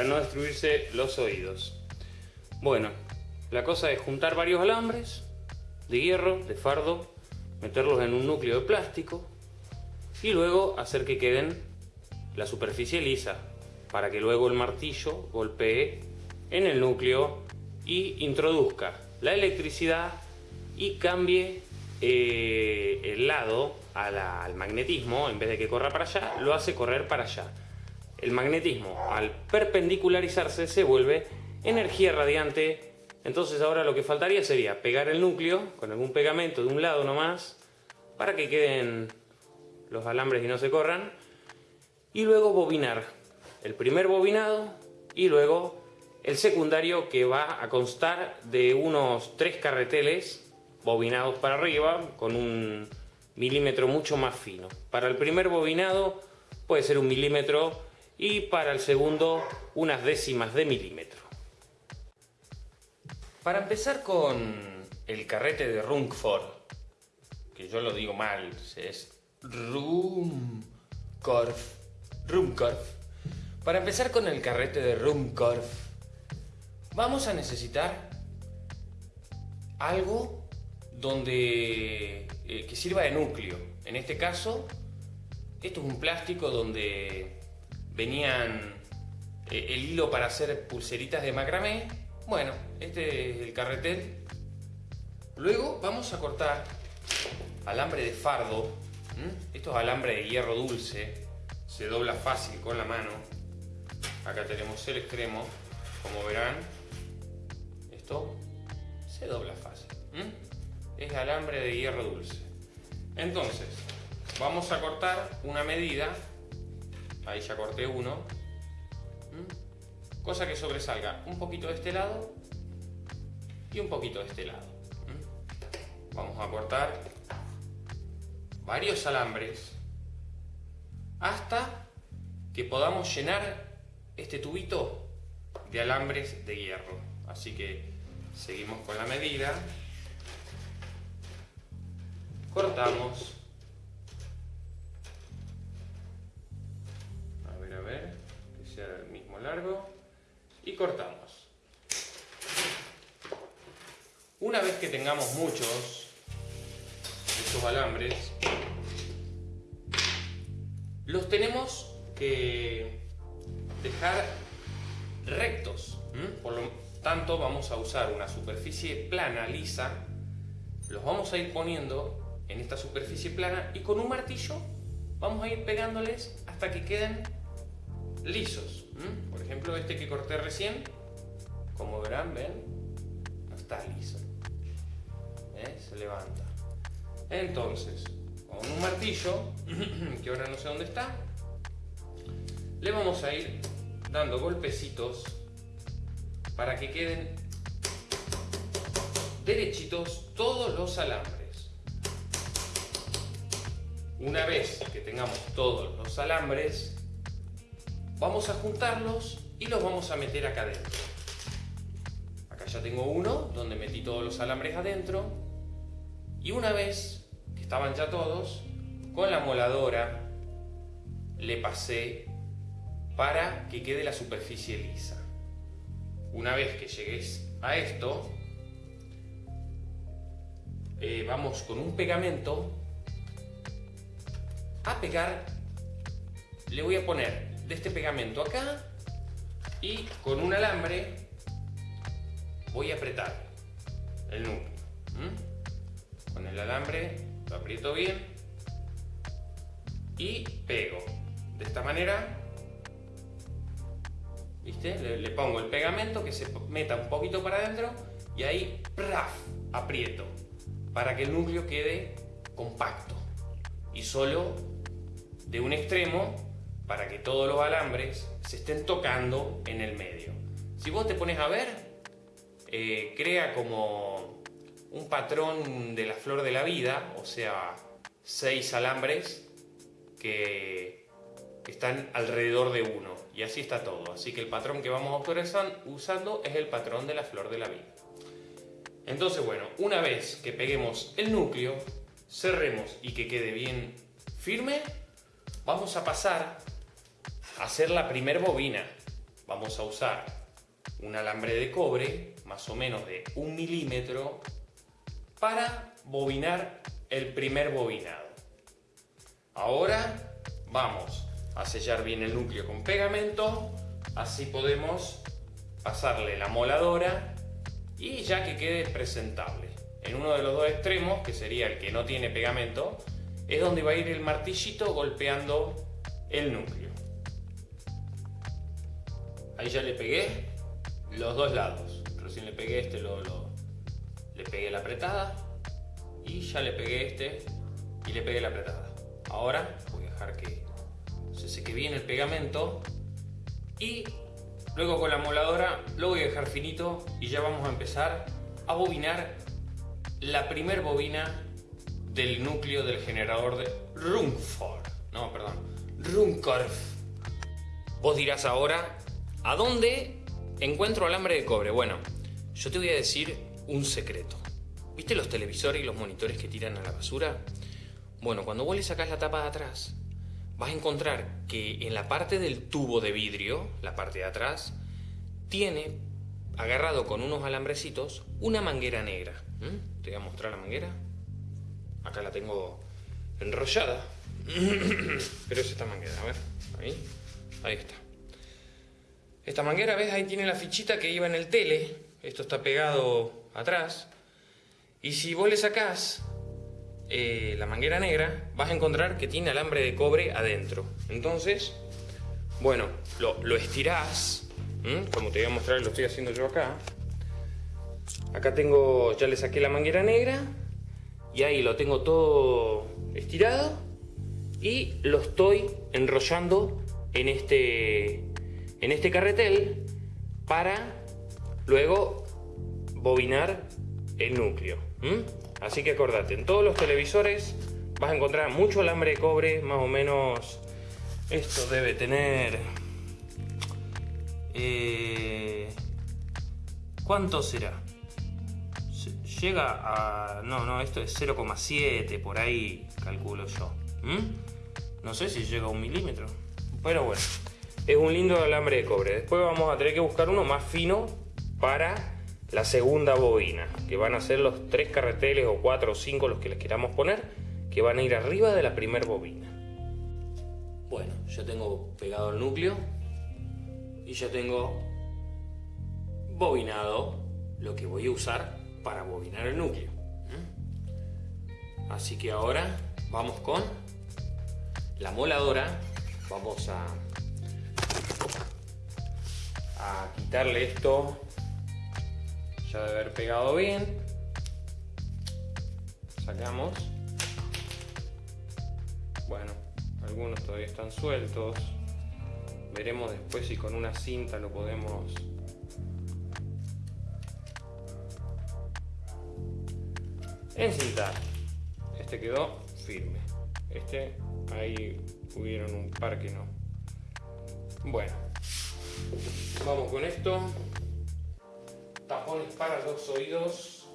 para no destruirse los oídos. Bueno, la cosa es juntar varios alambres de hierro, de fardo, meterlos en un núcleo de plástico y luego hacer que queden la superficie lisa para que luego el martillo golpee en el núcleo y introduzca la electricidad y cambie eh, el lado al magnetismo, en vez de que corra para allá, lo hace correr para allá. El magnetismo, al perpendicularizarse, se vuelve energía radiante. Entonces ahora lo que faltaría sería pegar el núcleo con algún pegamento de un lado nomás, para que queden los alambres y no se corran. Y luego bobinar. El primer bobinado y luego el secundario que va a constar de unos tres carreteles bobinados para arriba con un milímetro mucho más fino. Para el primer bobinado puede ser un milímetro y para el segundo unas décimas de milímetro. Para empezar con el carrete de Runkford, que yo lo digo mal, es Rumkorf. Para empezar con el carrete de Rumkorf, vamos a necesitar algo donde eh, que sirva de núcleo. En este caso, esto es un plástico donde venían eh, el hilo para hacer pulseritas de macramé. Bueno, este es el carretel. Luego vamos a cortar alambre de fardo. Esto es alambre de hierro dulce. Se dobla fácil con la mano. Acá tenemos el extremo. Como verán, esto se dobla fácil es alambre de hierro dulce. Entonces, vamos a cortar una medida, ahí ya corté uno, cosa que sobresalga un poquito de este lado y un poquito de este lado. Vamos a cortar varios alambres hasta que podamos llenar este tubito de alambres de hierro. Así que seguimos con la medida. Cortamos y cortamos. Una vez que tengamos muchos de estos alambres los tenemos que dejar rectos por lo tanto vamos a usar una superficie plana lisa. Los vamos a ir poniendo en esta superficie plana y con un martillo vamos a ir pegándoles hasta que queden lisos. Ejemplo, este que corté recién, como verán, ven, no está liso. Se levanta. Entonces, con un martillo, que ahora no sé dónde está, le vamos a ir dando golpecitos para que queden derechitos todos los alambres. Una vez que tengamos todos los alambres, vamos a juntarlos y los vamos a meter acá adentro. Acá ya tengo uno donde metí todos los alambres adentro y una vez que estaban ya todos, con la moladora le pasé para que quede la superficie lisa. Una vez que llegues a esto, eh, vamos con un pegamento a pegar, le voy a poner de este pegamento acá y con un alambre voy a apretar el núcleo. Con el alambre lo aprieto bien y pego. De esta manera, ¿viste? Le, pongo el pegamento que se meta un poquito para adentro y ahí ¡praf! aprieto para que el núcleo quede compacto y solo de un extremo para que todos los alambres se estén tocando en el medio. Si vos te pones a ver, eh, crea como un patrón de la flor de la vida, o sea, seis alambres que están alrededor de uno. Y así está todo. Así que el patrón que vamos a usando es el patrón de la flor de la vida. Entonces, bueno, una vez que peguemos el núcleo, cerremos y que quede bien firme, vamos a pasar hacer la primer bobina. Vamos a usar un alambre de cobre, más o menos de un milímetro, para bobinar el primer bobinado. Ahora vamos a sellar bien el núcleo con pegamento, así podemos pasarle la moladora y ya que quede presentable. En uno de los dos extremos, que sería el que no tiene pegamento, es donde va a ir el martillito golpeando el núcleo. Ahí ya le pegué los dos lados. Recién le pegué este, le pegué la apretada y ya le pegué este y le pegué la apretada. Ahora voy a dejar que se seque bien el pegamento y luego con la moladora lo voy a dejar finito y ya vamos a empezar a bobinar la primer bobina del núcleo del generador de Rungford. No, perdón, Runkorf. Vos dirás ahora, ¿a dónde encuentro alambre de cobre? Bueno, yo te voy a decir un secreto. ¿Viste los televisores y los monitores que tiran a la basura? Bueno, cuando vos le sacás la tapa de atrás, vas a encontrar que en la parte del tubo de vidrio, la parte de atrás, tiene agarrado con unos alambrecitos una manguera negra. ¿Mm? Te voy a mostrar la manguera. Acá la tengo enrollada. Pero es esta manguera, a ver. Ahí. Ahí está. Esta manguera, ¿ves? Ahí tiene la fichita que iba en el tele. Esto está pegado atrás. Y si vos le sacás eh, la manguera negra, vas a encontrar que tiene alambre de cobre adentro. Entonces, bueno, lo, estirás, como te voy a mostrar, lo estoy haciendo yo acá. Acá tengo, ya le saqué la manguera negra y ahí lo tengo todo estirado y lo estoy enrollando en este, en este carretel para luego bobinar el núcleo. Así que acordate, en todos los televisores vas a encontrar mucho alambre de cobre, más o menos esto debe tener... Eh, ¿Cuánto será? Llega a... No, no, esto es 0,7, por ahí calculo yo. No sé si llega a un milímetro. Pero bueno, es un lindo alambre de cobre. Después vamos a tener que buscar uno más fino para la segunda bobina, que van a ser los tres carreteles o cuatro o cinco los que les queramos poner, que van a ir arriba de la primera bobina. Bueno, ya tengo pegado el núcleo y ya tengo bobinado lo que voy a usar para bobinar el núcleo. Así que ahora vamos con la moladora. Vamos a, a quitarle esto. Ya de haber pegado bien. Sacamos. Bueno algunos todavía están sueltos. Veremos después si con una cinta lo podemos encintar. Este quedó firme. Este ahí hubieron un par que no. Bueno vamos con esto tapones para los oídos.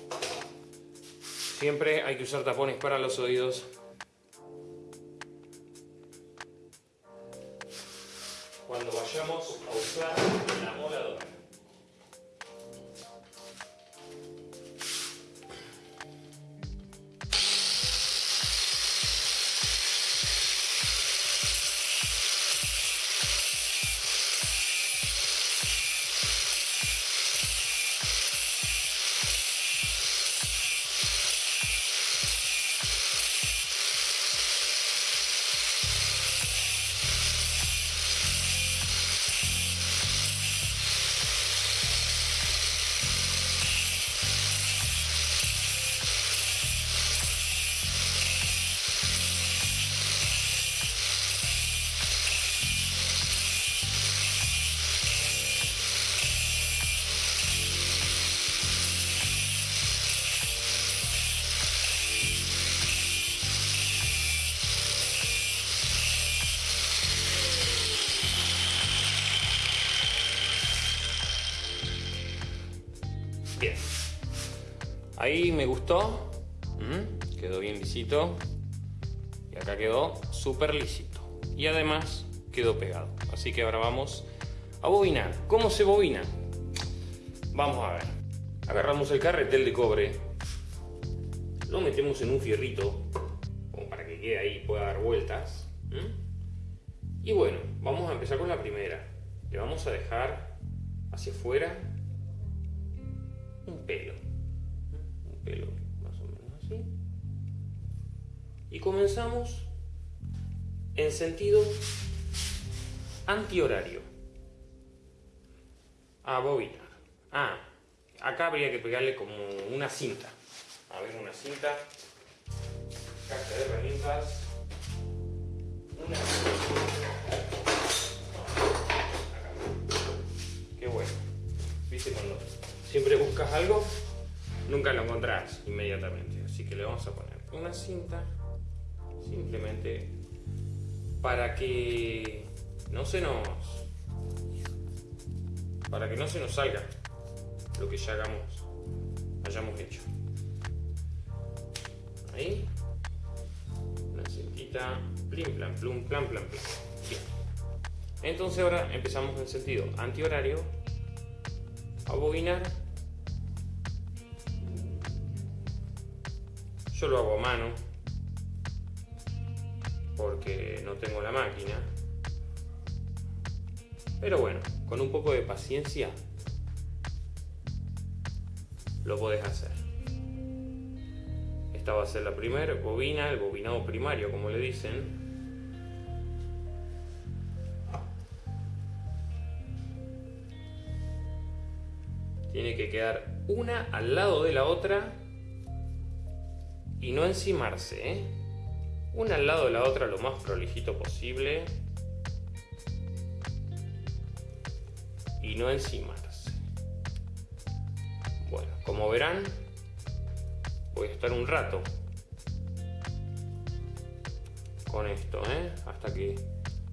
Siempre hay que usar tapones para los oídos. Cuando vayamos a usar la moladora. Ahí me gustó. Quedó bien lisito. Y acá quedó súper lisito. Y además quedó pegado. Así que ahora vamos a bobinar. ¿Cómo se bobina? Vamos a ver. Agarramos el carretel de cobre, lo metemos en un fierrito, para que quede ahí y pueda dar vueltas. Y bueno, vamos a empezar con la primera. Le vamos a dejar hacia afuera un pelo. Pelo más o menos así. Y comenzamos en sentido antihorario. A bobinar. Ah, acá habría que pegarle como una cinta. A ver, una cinta. Caja de herramientas. Una Qué bueno. ¿Viste cuando siempre buscas algo? Nunca lo encontrás inmediatamente. Así que le vamos a poner una cinta simplemente para que no se nos para que no se nos salga lo que ya hagamos hayamos hecho. Ahí una cintita plim plan plum plan plan bien. Entonces ahora empezamos en sentido antihorario. A bobinar yo lo hago a mano porque no tengo la máquina. Pero bueno, con un poco de paciencia lo podés hacer. Esta va a ser la primera bobina, el bobinado primario como le dicen. Tiene que quedar una al lado de la otra y no encimarse, ¿eh? una al lado de la otra lo más prolijito posible y no encimarse. Bueno, como verán, voy a estar un rato con esto, ¿eh? hasta que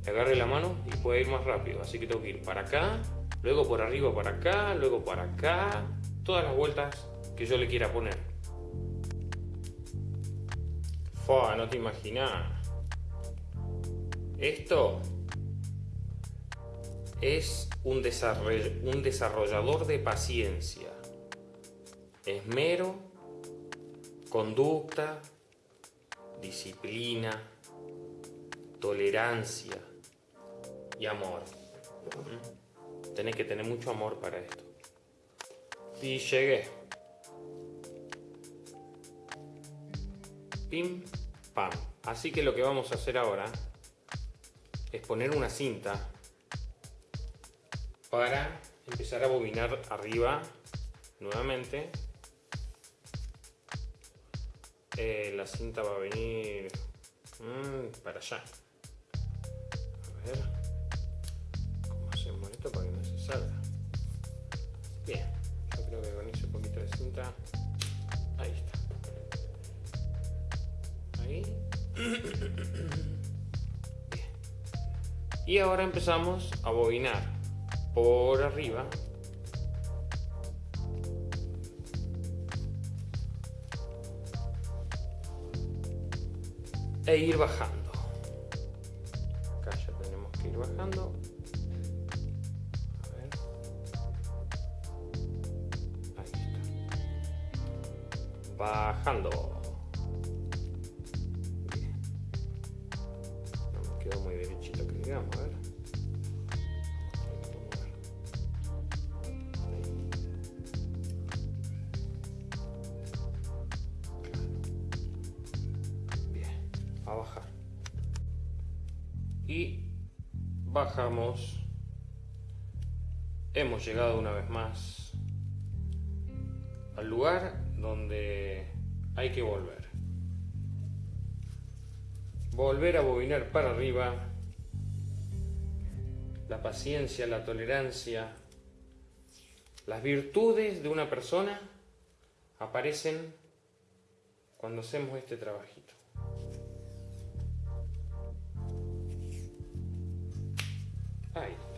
agarre la mano y pueda ir más rápido. Así que tengo que ir para acá, luego por arriba para acá, luego para acá, todas las vueltas que yo le quiera poner no te imaginas. Esto es un, un desarrollador de paciencia, esmero, conducta, disciplina, tolerancia y amor. Tenés que tener mucho amor para esto. Y llegué. Pim, pam. Así que lo que vamos a hacer ahora es poner una cinta para empezar a bobinar arriba nuevamente. Eh, la cinta va a venir mm, para allá. A ver cómo hacemos esto para que no se salga. Bien, yo creo que con ese poquito de cinta, ahí está. Y ahora empezamos a bobinar por arriba. E ir bajando. Acá ya tenemos que ir bajando. Bajando. Hemos llegado una vez más al lugar donde hay que volver. Volver a bobinar para arriba. La paciencia, la tolerancia, las virtudes de una persona aparecen cuando hacemos este trabajito. Ahí.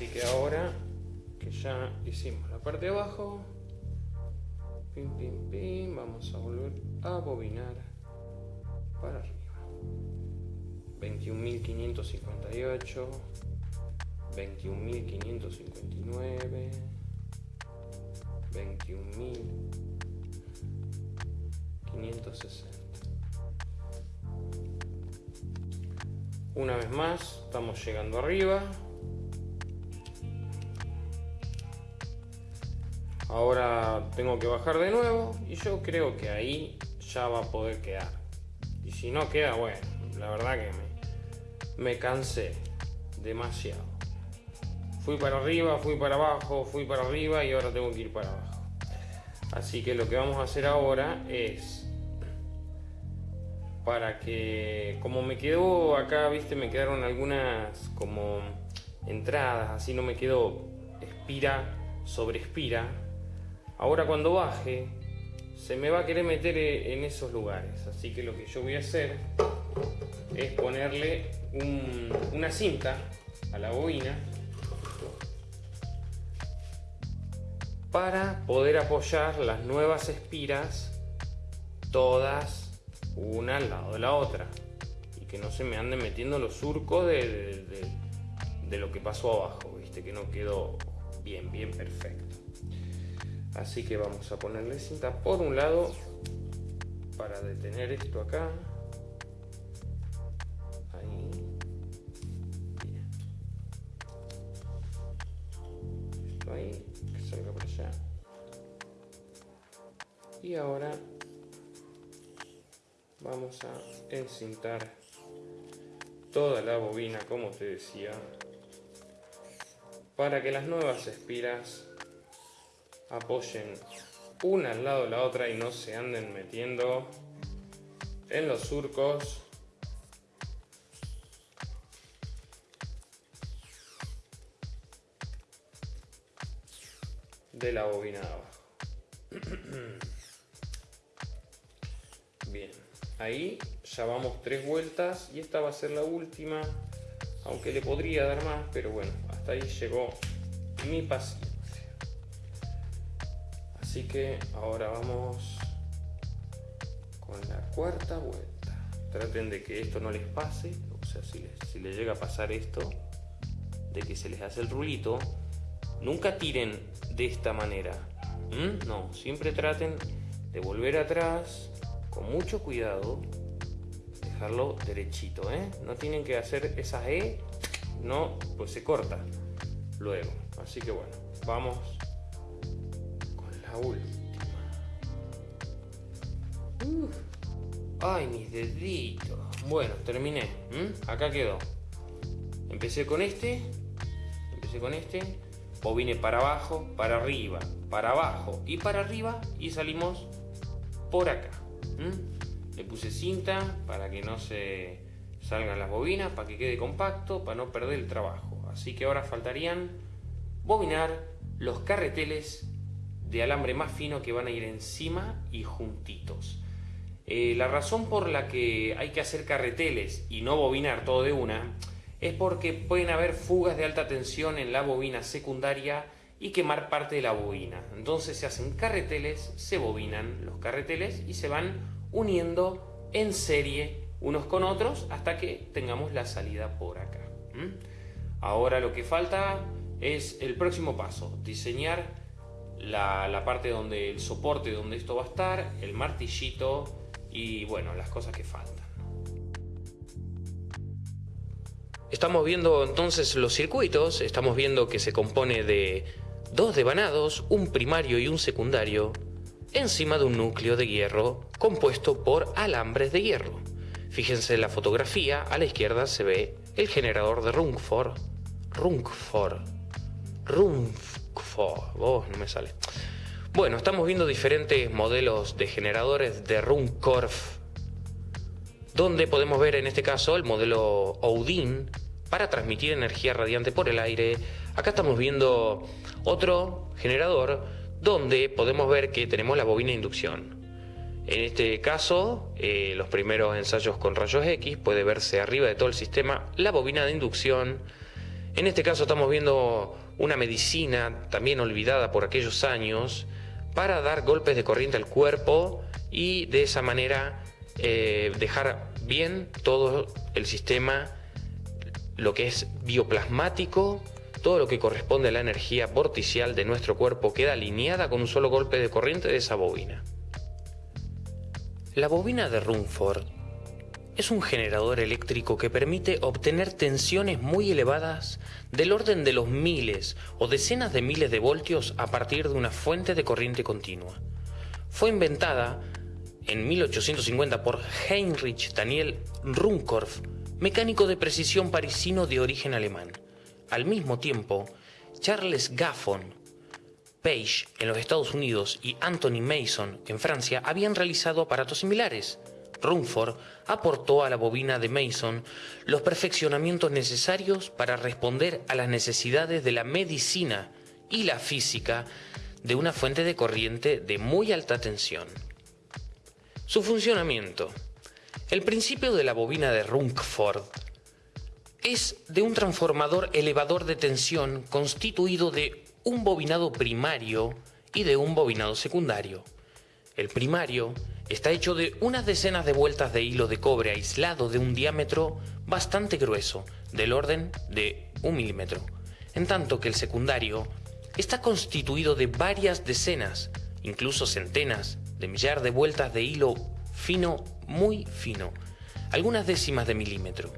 Así que ahora que ya hicimos la parte de abajo, pim, pim, pim, vamos a volver a bobinar para arriba. 21.558, 21.559, 21.560. Una vez más, estamos llegando arriba. Ahora tengo que bajar de nuevo y yo creo que ahí ya va a poder quedar. Y si no queda, bueno, la verdad que me, cansé demasiado. Fui para arriba, fui para abajo, fui para arriba y ahora tengo que ir para abajo. Así que lo que vamos a hacer ahora es para que como me quedó acá, viste, me quedaron algunas como entradas, así no me quedó espira sobre espira. Ahora cuando baje se me va a querer meter e, en esos lugares, así que lo que yo voy a hacer es ponerle una cinta a la bobina para poder apoyar las nuevas espiras todas una al lado de la otra. Y que no se me anden metiendo los surcos de, de lo que pasó abajo, viste que no quedó bien, bien perfecto. Así que vamos a ponerle cinta por un lado para detener esto acá. Ahí. Esto ahí, que salga allá. Y ahora vamos a encintar toda la bobina como te decía para que las nuevas espiras apoyen una al lado de la otra y no se anden metiendo en los surcos de la bobina de abajo. Bien, ahí ya vamos tres vueltas y esta va a ser la última, aunque le podría dar más, pero bueno, hasta ahí llegó mi paciencia. Así que ahora vamos con la cuarta vuelta. Traten de que esto no les pase, o sea, si les, llega a pasar esto, de que se les hace el rulito, nunca tiren de esta manera. No, siempre traten de volver atrás con mucho cuidado, dejarlo derechito, ¿eh? No tienen que hacer esa E, no, pues se corta luego. Así que bueno, vamos última. Ay, mis deditos. Bueno, terminé. Acá quedó. Empecé con este. Empecé con este. vine para abajo, para arriba, para abajo y para arriba. Y salimos por acá. Le puse cinta para que no se salgan las bobinas, para que quede compacto, para no perder el trabajo. Así que ahora faltarían bobinar los carreteles de alambre más fino que van a ir encima y juntitos. Eh, la razón por la que hay que hacer carreteles y no bobinar todo de una es porque pueden haber fugas de alta tensión en la bobina secundaria y quemar parte de la bobina. Entonces se hacen carreteles, se bobinan los carreteles y se van uniendo en serie unos con otros hasta que tengamos la salida por acá. Ahora lo que falta es el próximo paso, diseñar la, parte donde el soporte donde esto va a estar, el martillito y bueno, las cosas que faltan. Estamos viendo entonces los circuitos, estamos viendo que se compone de dos devanados, un primario y un secundario, encima de un núcleo de hierro compuesto por alambres de hierro. Fíjense en la fotografía, a la izquierda se ve el generador de Rungford, Rungford, Rungford Oh, no me sale. Bueno, estamos viendo diferentes modelos de generadores de Runcorf, donde podemos ver en este caso el modelo Odin para transmitir energía radiante por el aire. Acá estamos viendo otro generador donde podemos ver que tenemos la bobina de inducción. En este caso, eh, los primeros ensayos con rayos X puede verse arriba de todo el sistema la bobina de inducción. En este caso estamos viendo una medicina también olvidada por aquellos años para dar golpes de corriente al cuerpo y de esa manera eh, dejar bien todo el sistema, lo que es bioplasmático, todo lo que corresponde a la energía vorticial de nuestro cuerpo queda alineada con un solo golpe de corriente de esa bobina. La bobina de Rumford es un generador eléctrico que permite obtener tensiones muy elevadas del orden de los miles o decenas de miles de voltios a partir de una fuente de corriente continua. Fue inventada en 1850 por Heinrich Daniel Runcorf, mecánico de precisión parisino de origen alemán. Al mismo tiempo, Charles Gaffon, Page en los Estados Unidos y Anthony Mason en Francia habían realizado aparatos similares. Rumford aportó a la bobina de Mason los perfeccionamientos necesarios para responder a las necesidades de la medicina y la física de una fuente de corriente de muy alta tensión. Su funcionamiento. El principio de la bobina de Rumford es de un transformador elevador de tensión constituido de un bobinado primario y de un bobinado secundario. El primario está hecho de unas decenas de vueltas de hilo de cobre aislado de un diámetro bastante grueso, del orden de un milímetro, en tanto que el secundario está constituido de varias decenas, incluso centenas, de millar de vueltas de hilo fino, muy fino, algunas décimas de milímetro.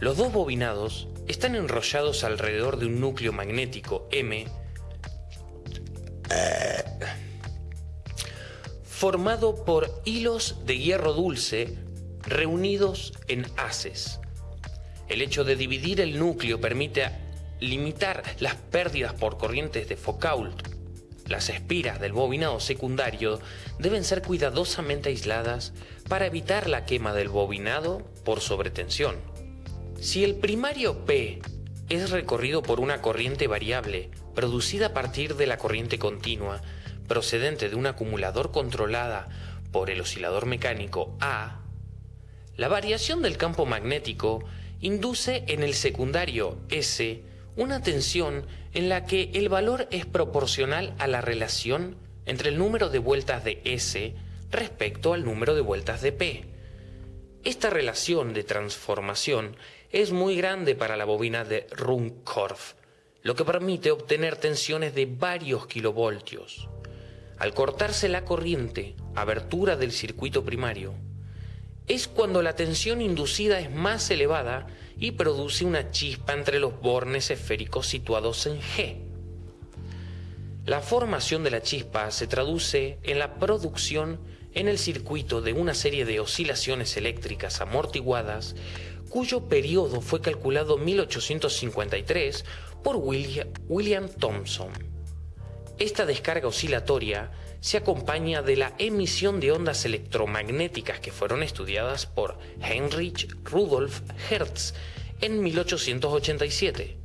Los dos bobinados están enrollados alrededor de un núcleo magnético M formado por hilos de hierro dulce reunidos en haces. El hecho de dividir el núcleo permite limitar las pérdidas por corrientes de Foucault. Las espiras del bobinado secundario deben ser cuidadosamente aisladas para evitar la quema del bobinado por sobretensión. Si el primario P es recorrido por una corriente variable producida a partir de la corriente continua, procedente de un acumulador controlada por el oscilador mecánico A, la variación del campo magnético induce en el secundario S una tensión en la que el valor es proporcional a la relación entre el número de vueltas de S respecto al número de vueltas de P. Esta relación de transformación es muy grande para la bobina de Runcorf, lo que permite obtener tensiones de varios kilovoltios. Al cortarse la corriente, abertura del circuito primario, es cuando la tensión inducida es más elevada y produce una chispa entre los bornes esféricos situados en G. La formación de la chispa se traduce en la producción en el circuito de una serie de oscilaciones eléctricas amortiguadas cuyo periodo fue calculado en 1853 por William Thomson. Esta descarga oscilatoria se acompaña de la emisión de ondas electromagnéticas que fueron estudiadas por Heinrich Rudolf Hertz en 1887.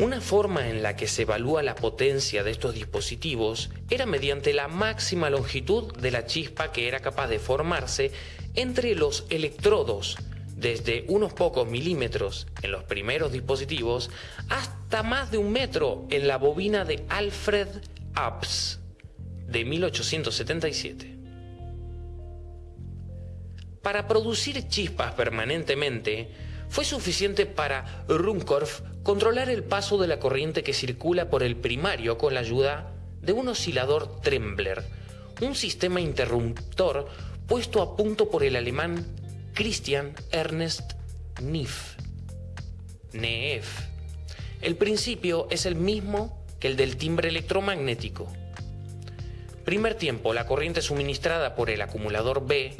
Una forma en la que se evalúa la potencia de estos dispositivos era mediante la máxima longitud de la chispa que era capaz de formarse entre los electrodos desde unos pocos milímetros en los primeros dispositivos hasta más de un metro en la bobina de Alfred Abs de 1877. Para producir chispas permanentemente, fue suficiente para Runcorf controlar el paso de la corriente que circula por el primario con la ayuda de un oscilador Trembler, un sistema interruptor puesto a punto por el alemán Christian Ernest Neff. Neef. El principio es el mismo que el del timbre electromagnético. Primer tiempo, la corriente suministrada por el acumulador B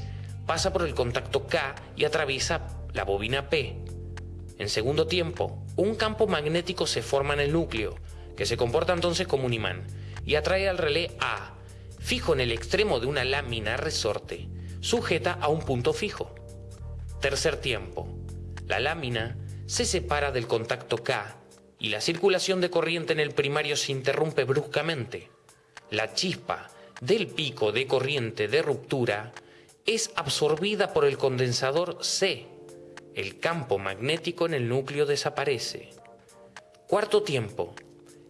pasa por el contacto K y atraviesa la bobina P. En segundo tiempo, un campo magnético se forma en el núcleo, que se comporta entonces como un imán, y atrae al relé A, fijo en el extremo de una lámina resorte, sujeta a un punto fijo. Tercer tiempo. La lámina se separa del contacto K y la circulación de corriente en el primario se interrumpe bruscamente. La chispa del pico de corriente de ruptura es absorbida por el condensador C. El campo magnético en el núcleo desaparece. Cuarto tiempo.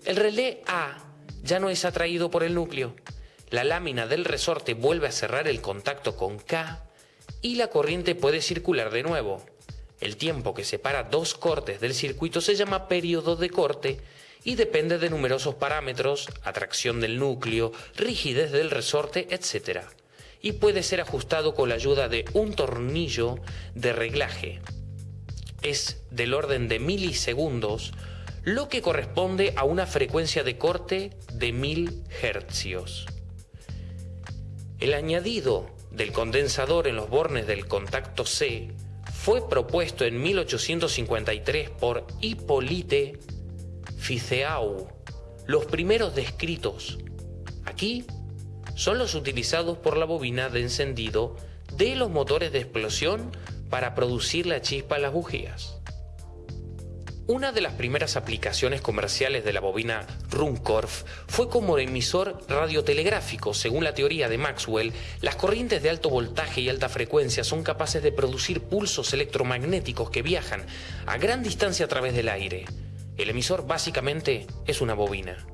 El relé A ya no es atraído por el núcleo. La lámina del resorte vuelve a cerrar el contacto con K y la corriente puede circular de nuevo. El tiempo que separa dos cortes del circuito se llama periodo de corte y depende de numerosos parámetros, atracción del núcleo, rigidez del resorte, etc. Y puede ser ajustado con la ayuda de un tornillo de reglaje. Es del orden de milisegundos, lo que corresponde a una frecuencia de corte de 1000 hercios. El añadido del condensador en los bornes del contacto C fue propuesto en 1853 por Hippolyte Fizeau. Los primeros descritos aquí son los utilizados por la bobina de encendido de los motores de explosión para producir la chispa en las bujías. Una de las primeras aplicaciones comerciales de la bobina Runcorf fue como emisor radiotelegráfico. Según la teoría de Maxwell, las corrientes de alto voltaje y alta frecuencia son capaces de producir pulsos electromagnéticos que viajan a gran distancia a través del aire. El emisor básicamente es una bobina,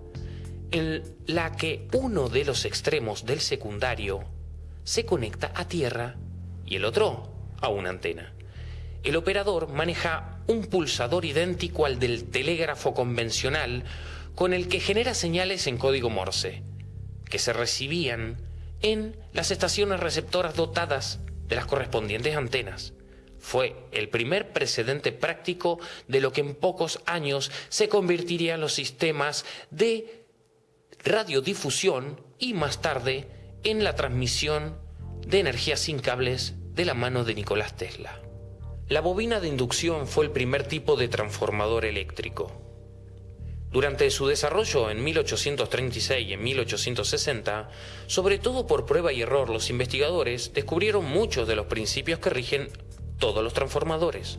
en la que uno de los extremos del secundario se conecta a tierra y el otro a una antena el operador maneja un pulsador idéntico al del telégrafo convencional con el que genera señales en código Morse, que se recibían en las estaciones receptoras dotadas de las correspondientes antenas. Fue el primer precedente práctico de lo que en pocos años se convertirían los sistemas de radiodifusión y más tarde en la transmisión de energía sin cables de la mano de Nicolás Tesla. La bobina de inducción fue el primer tipo de transformador eléctrico. Durante su desarrollo en 1836 y en 1860, sobre todo por prueba y error, los investigadores descubrieron muchos de los principios que rigen todos los transformadores,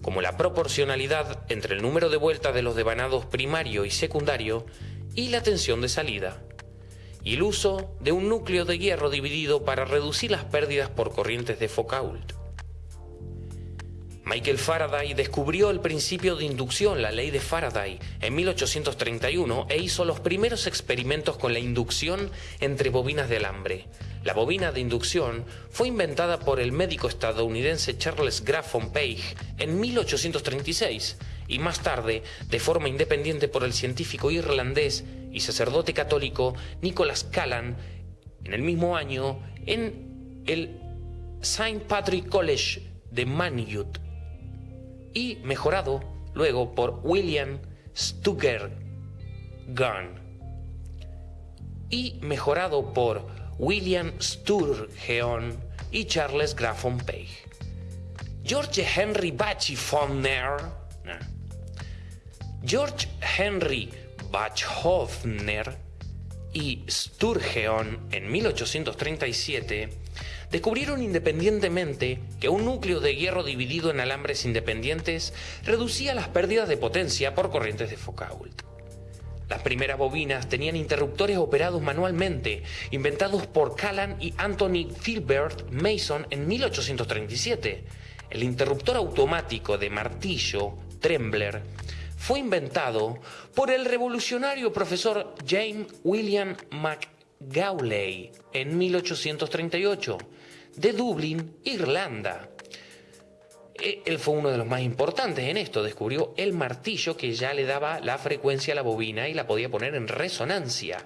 como la proporcionalidad entre el número de vueltas de los devanados primario y secundario y la tensión de salida, y el uso de un núcleo de hierro dividido para reducir las pérdidas por corrientes de Foucault. Michael Faraday descubrió el principio de inducción, la ley de Faraday, en 1831 e hizo los primeros experimentos con la inducción entre bobinas de alambre. La bobina de inducción fue inventada por el médico estadounidense Charles Grafton Page en 1836 y más tarde, de forma independiente por el científico irlandés y sacerdote católico Nicholas Callan, en el mismo año en el St. Patrick College de Manute y mejorado luego por William Stuger Gunn. Y mejorado por William Sturgeon y Charles Grafton Page. George Henry Bachhofner George Henry Bachhofner y Sturgeon en 1837 descubrieron independientemente que un núcleo de hierro dividido en alambres independientes reducía las pérdidas de potencia por corrientes de Foucault. Las primeras bobinas tenían interruptores operados manualmente, inventados por Callan y Anthony Filbert Mason en 1837. El interruptor automático de martillo, Trembler, fue inventado por el revolucionario profesor James William McGauley en 1838 de Dublín, Irlanda. E, él fue uno de los más importantes en esto, descubrió el martillo que ya le daba la frecuencia a la bobina y la podía poner en resonancia.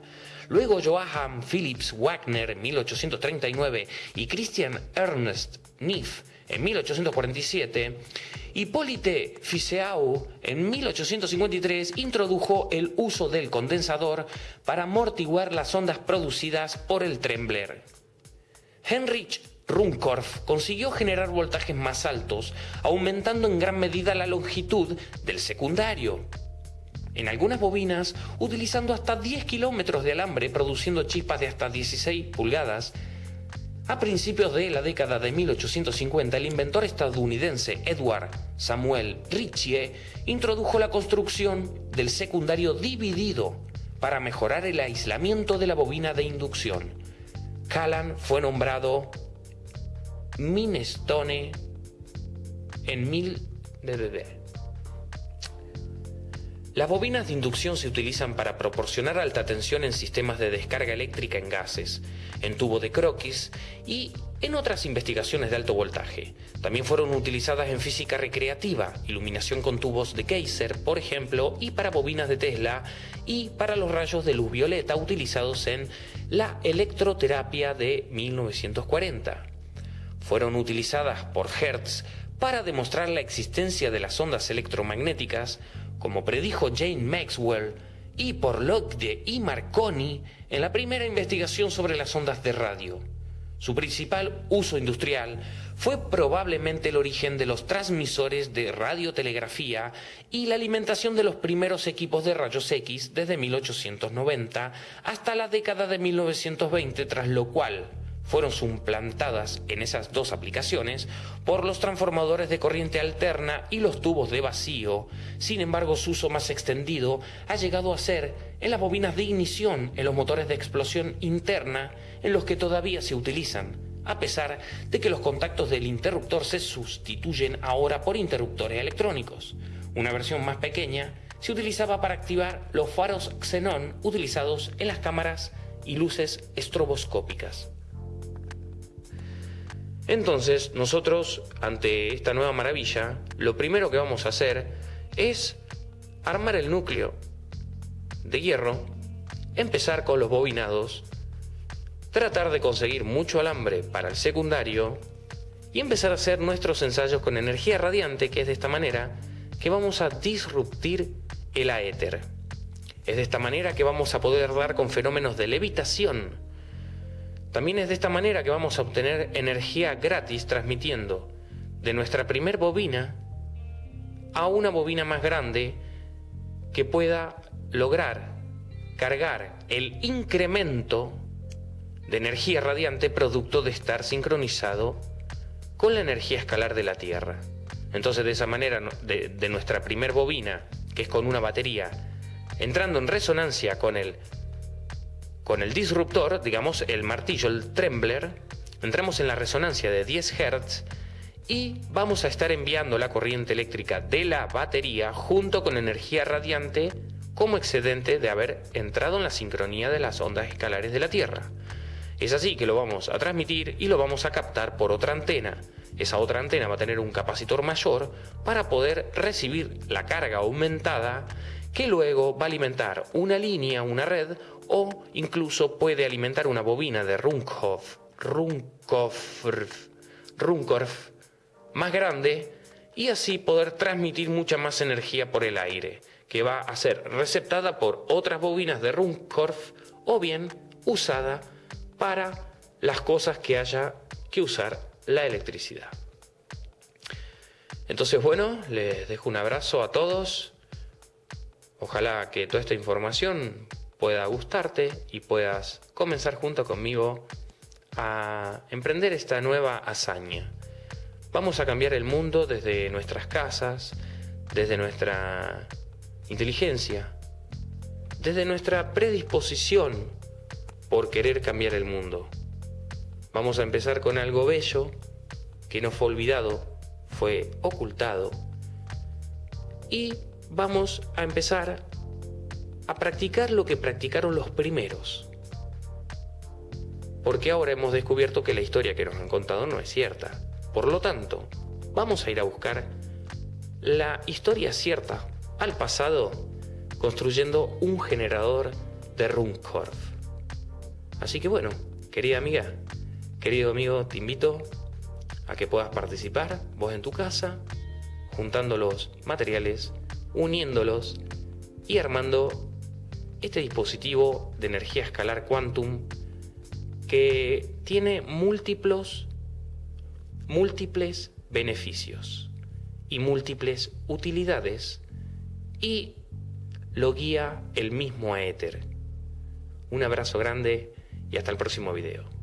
Luego Johann Philips Wagner en 1839 y Christian Ernst Neff en 1847, Hippolyte Fizeau en 1853 introdujo el uso del condensador para amortiguar las ondas producidas por el Trembler. Heinrich Runcorf consiguió generar voltajes más altos, aumentando en gran medida la longitud del secundario. En algunas bobinas, utilizando hasta 10 kilómetros de alambre, produciendo chispas de hasta 16 pulgadas, a principios de la década de 1850, el inventor estadounidense Edward Samuel Ritchie introdujo la construcción del secundario dividido para mejorar el aislamiento de la bobina de inducción. Callan fue nombrado Minestone en mil Las bobinas de inducción se utilizan para proporcionar alta tensión en sistemas de descarga eléctrica en gases, en tubo de croquis y en otras investigaciones de alto voltaje. También fueron utilizadas en física recreativa, iluminación con tubos de Kaiser, por ejemplo, y para bobinas de Tesla, y para los rayos de luz violeta utilizados en la electroterapia de 1940. Fueron utilizadas por Hertz para demostrar la existencia de las ondas electromagnéticas, como predijo Jane Maxwell, y por Lockde y Marconi en la primera investigación sobre las ondas de radio. Su principal uso industrial fue probablemente el origen de los transmisores de radiotelegrafía y la alimentación de los primeros equipos de rayos X desde 1890 hasta la década de 1920, tras lo cual fueron suplantadas en esas dos aplicaciones por los transformadores de corriente alterna y los tubos de vacío. Sin embargo, su uso más extendido ha llegado a ser en las bobinas de ignición, en los motores de explosión interna, en los que todavía se utilizan, a pesar de que los contactos del interruptor se sustituyen ahora por interruptores electrónicos. Una versión más pequeña se utilizaba para activar los faros xenón utilizados en las cámaras y luces estroboscópicas. Entonces, nosotros, ante esta nueva maravilla, lo primero que vamos a hacer es armar el núcleo de hierro, empezar con los bobinados, tratar de conseguir mucho alambre para el secundario y empezar a hacer nuestros ensayos con energía radiante, que es de esta manera que vamos a disruptir el aéter. Es de esta manera que vamos a poder dar con fenómenos de levitación, también es de esta manera que vamos a obtener energía gratis transmitiendo de nuestra primer bobina a una bobina más grande que pueda lograr cargar el incremento de energía radiante producto de estar sincronizado con la energía escalar de la Tierra. Entonces de esa manera, de, nuestra primer bobina, que es con una batería, entrando en resonancia con el con el disruptor, digamos el martillo, el trembler, entramos en la resonancia de 10 Hz y vamos a estar enviando la corriente eléctrica de la batería junto con energía radiante como excedente de haber entrado en la sincronía de las ondas escalares de la Tierra. Es así que lo vamos a transmitir y lo vamos a captar por otra antena. Esa otra antena va a tener un capacitor mayor para poder recibir la carga aumentada que luego va a alimentar una línea, una red o incluso puede alimentar una bobina de Runkhoff, Runkorf, Runkorf más grande y así poder transmitir mucha más energía por el aire, que va a ser receptada por otras bobinas de Runkorf o bien usada para las cosas que haya que usar la electricidad. Entonces, bueno, les dejo un abrazo a todos. Ojalá que toda esta información pueda gustarte y puedas comenzar junto conmigo a emprender esta nueva hazaña. Vamos a cambiar el mundo desde nuestras casas, desde nuestra inteligencia, desde nuestra predisposición por querer cambiar el mundo. Vamos a empezar con algo bello que no fue olvidado, fue ocultado. Y vamos a empezar a practicar lo que practicaron los primeros. Porque ahora hemos descubierto que la historia que nos han contado no es cierta. Por lo tanto, vamos a ir a buscar la historia cierta al pasado construyendo un generador de Runcorf. Así que bueno, querida amiga, querido amigo, te invito a que puedas participar vos en tu casa, juntando los materiales, uniéndolos y armando este dispositivo de energía escalar quantum que tiene múltiples, múltiples beneficios y múltiples utilidades y lo guía el mismo éter. Un abrazo grande y hasta el próximo video.